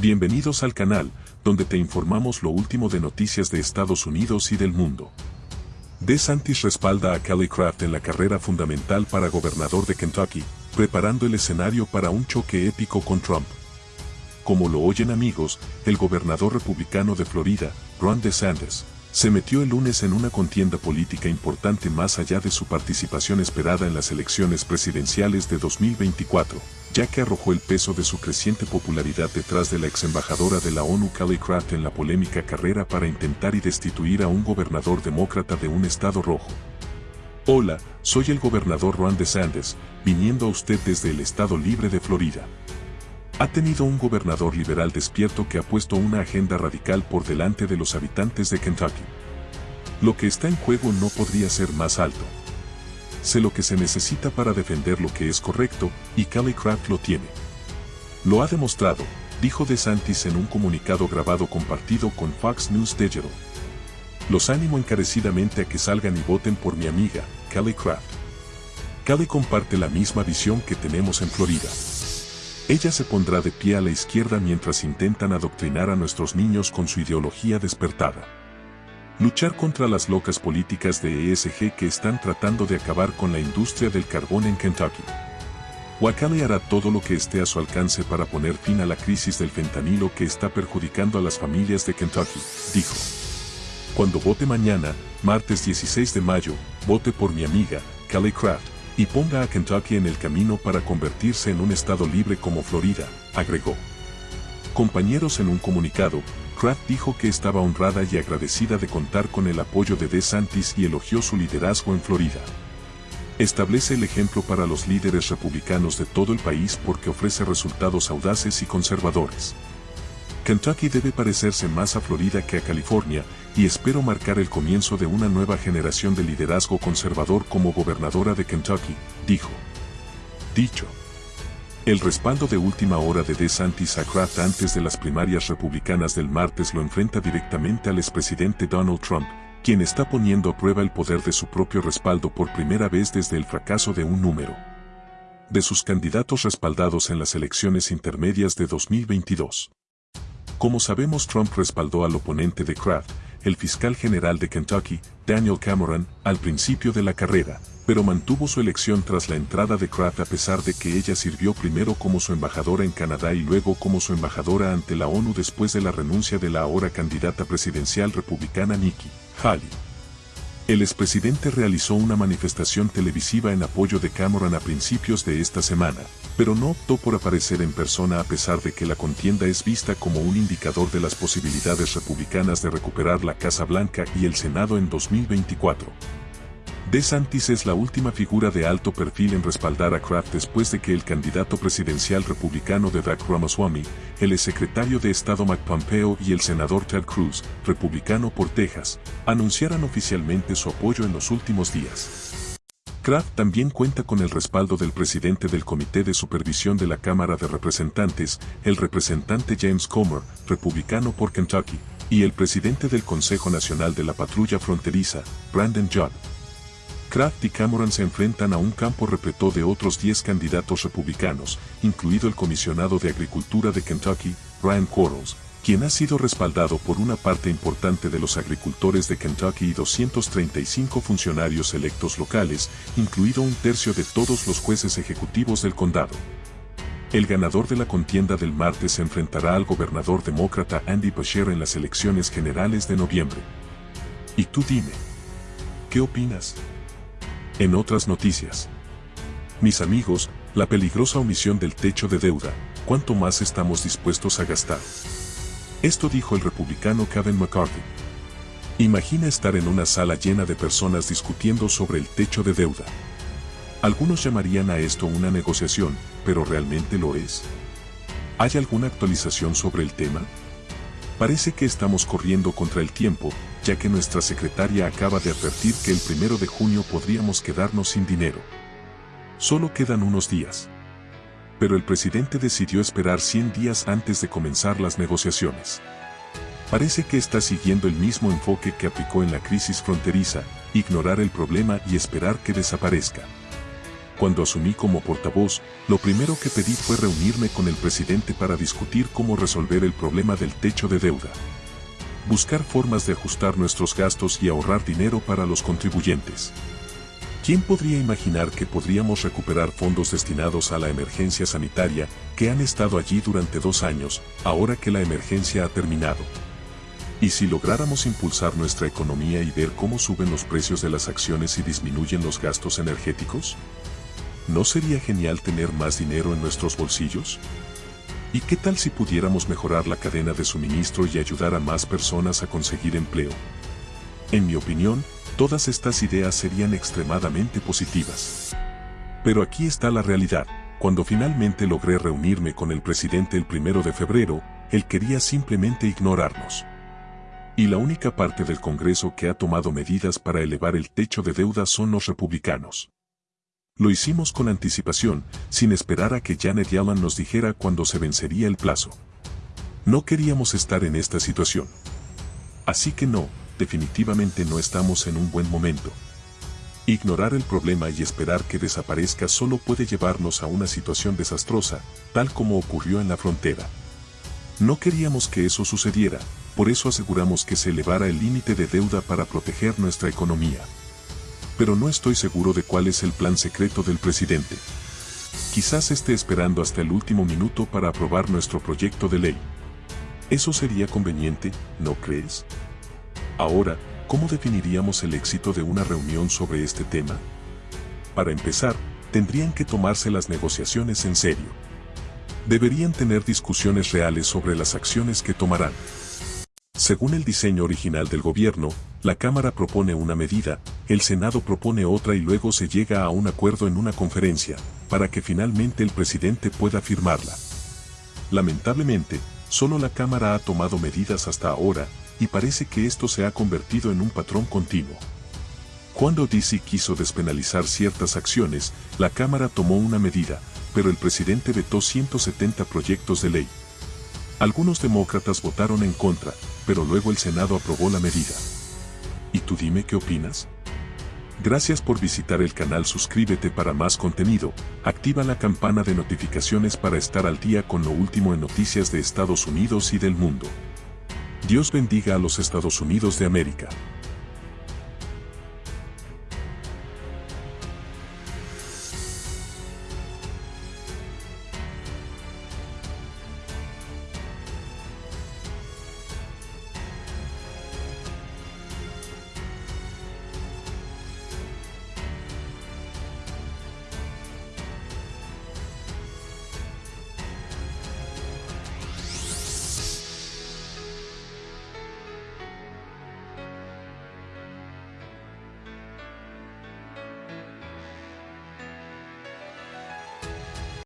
Bienvenidos al canal, donde te informamos lo último de noticias de Estados Unidos y del mundo. DeSantis respalda a Kelly Craft en la carrera fundamental para gobernador de Kentucky, preparando el escenario para un choque épico con Trump. Como lo oyen amigos, el gobernador republicano de Florida, Ron DeSantis, se metió el lunes en una contienda política importante más allá de su participación esperada en las elecciones presidenciales de 2024, ya que arrojó el peso de su creciente popularidad detrás de la ex embajadora de la ONU Kelly Craft en la polémica carrera para intentar y destituir a un gobernador demócrata de un estado rojo. Hola, soy el gobernador Ron DeSantis, viniendo a usted desde el estado libre de Florida. Ha tenido un gobernador liberal despierto que ha puesto una agenda radical por delante de los habitantes de Kentucky. Lo que está en juego no podría ser más alto. Sé lo que se necesita para defender lo que es correcto, y Kelly Craft lo tiene. Lo ha demostrado, dijo DeSantis en un comunicado grabado compartido con Fox News Digital. Los animo encarecidamente a que salgan y voten por mi amiga, Kelly Craft. Kelly comparte la misma visión que tenemos en Florida. Ella se pondrá de pie a la izquierda mientras intentan adoctrinar a nuestros niños con su ideología despertada. Luchar contra las locas políticas de ESG que están tratando de acabar con la industria del carbón en Kentucky. Wakali hará todo lo que esté a su alcance para poner fin a la crisis del fentanilo que está perjudicando a las familias de Kentucky, dijo. Cuando vote mañana, martes 16 de mayo, vote por mi amiga, Kelly Craft, y ponga a Kentucky en el camino para convertirse en un estado libre como Florida, agregó. Compañeros en un comunicado, Kraft dijo que estaba honrada y agradecida de contar con el apoyo de DeSantis y elogió su liderazgo en Florida. Establece el ejemplo para los líderes republicanos de todo el país porque ofrece resultados audaces y conservadores. Kentucky debe parecerse más a Florida que a California, y espero marcar el comienzo de una nueva generación de liderazgo conservador como gobernadora de Kentucky, dijo. Dicho. El respaldo de última hora de DeSantis a Kraft antes de las primarias republicanas del martes lo enfrenta directamente al expresidente Donald Trump, quien está poniendo a prueba el poder de su propio respaldo por primera vez desde el fracaso de un número de sus candidatos respaldados en las elecciones intermedias de 2022. Como sabemos Trump respaldó al oponente de Kraft, el fiscal general de Kentucky, Daniel Cameron, al principio de la carrera, pero mantuvo su elección tras la entrada de Kraft a pesar de que ella sirvió primero como su embajadora en Canadá y luego como su embajadora ante la ONU después de la renuncia de la ahora candidata presidencial republicana Nikki Haley. El expresidente realizó una manifestación televisiva en apoyo de Cameron a principios de esta semana, pero no optó por aparecer en persona a pesar de que la contienda es vista como un indicador de las posibilidades republicanas de recuperar la Casa Blanca y el Senado en 2024. DeSantis es la última figura de alto perfil en respaldar a Kraft después de que el candidato presidencial republicano de Doug Ramaswamy, el secretario de Estado Mike Pompeo y el senador Ted Cruz, republicano por Texas, anunciaran oficialmente su apoyo en los últimos días. Kraft también cuenta con el respaldo del presidente del Comité de Supervisión de la Cámara de Representantes, el representante James Comer, republicano por Kentucky, y el presidente del Consejo Nacional de la Patrulla Fronteriza, Brandon Judd. Kraft y Cameron se enfrentan a un campo repleto de otros 10 candidatos republicanos, incluido el comisionado de Agricultura de Kentucky, Ryan Quarles, quien ha sido respaldado por una parte importante de los agricultores de Kentucky y 235 funcionarios electos locales, incluido un tercio de todos los jueces ejecutivos del condado. El ganador de la contienda del martes se enfrentará al gobernador demócrata Andy Beshear en las elecciones generales de noviembre. Y tú dime, ¿qué opinas? En otras noticias. Mis amigos, la peligrosa omisión del techo de deuda, ¿cuánto más estamos dispuestos a gastar? Esto dijo el republicano Kevin McCarthy. Imagina estar en una sala llena de personas discutiendo sobre el techo de deuda. Algunos llamarían a esto una negociación, pero ¿realmente lo es? ¿Hay alguna actualización sobre el tema? Parece que estamos corriendo contra el tiempo, ya que nuestra secretaria acaba de advertir que el primero de junio podríamos quedarnos sin dinero. Solo quedan unos días. Pero el presidente decidió esperar 100 días antes de comenzar las negociaciones. Parece que está siguiendo el mismo enfoque que aplicó en la crisis fronteriza, ignorar el problema y esperar que desaparezca. Cuando asumí como portavoz, lo primero que pedí fue reunirme con el presidente para discutir cómo resolver el problema del techo de deuda. Buscar formas de ajustar nuestros gastos y ahorrar dinero para los contribuyentes. ¿Quién podría imaginar que podríamos recuperar fondos destinados a la emergencia sanitaria que han estado allí durante dos años, ahora que la emergencia ha terminado? ¿Y si lográramos impulsar nuestra economía y ver cómo suben los precios de las acciones y disminuyen los gastos energéticos? ¿No sería genial tener más dinero en nuestros bolsillos? ¿Y qué tal si pudiéramos mejorar la cadena de suministro y ayudar a más personas a conseguir empleo? En mi opinión, todas estas ideas serían extremadamente positivas. Pero aquí está la realidad. Cuando finalmente logré reunirme con el presidente el primero de febrero, él quería simplemente ignorarnos. Y la única parte del Congreso que ha tomado medidas para elevar el techo de deuda son los republicanos. Lo hicimos con anticipación, sin esperar a que Janet Yellen nos dijera cuándo se vencería el plazo. No queríamos estar en esta situación. Así que no, definitivamente no estamos en un buen momento. Ignorar el problema y esperar que desaparezca solo puede llevarnos a una situación desastrosa, tal como ocurrió en la frontera. No queríamos que eso sucediera, por eso aseguramos que se elevara el límite de deuda para proteger nuestra economía. Pero no estoy seguro de cuál es el plan secreto del presidente. Quizás esté esperando hasta el último minuto para aprobar nuestro proyecto de ley. Eso sería conveniente, ¿no crees? Ahora, ¿cómo definiríamos el éxito de una reunión sobre este tema? Para empezar, tendrían que tomarse las negociaciones en serio. Deberían tener discusiones reales sobre las acciones que tomarán. Según el diseño original del gobierno, la Cámara propone una medida, el Senado propone otra y luego se llega a un acuerdo en una conferencia, para que finalmente el presidente pueda firmarla. Lamentablemente, solo la Cámara ha tomado medidas hasta ahora, y parece que esto se ha convertido en un patrón continuo. Cuando DC quiso despenalizar ciertas acciones, la Cámara tomó una medida, pero el presidente vetó 170 proyectos de ley. Algunos demócratas votaron en contra, pero luego el Senado aprobó la medida. ¿Y tú dime qué opinas? Gracias por visitar el canal suscríbete para más contenido, activa la campana de notificaciones para estar al día con lo último en noticias de Estados Unidos y del mundo. Dios bendiga a los Estados Unidos de América.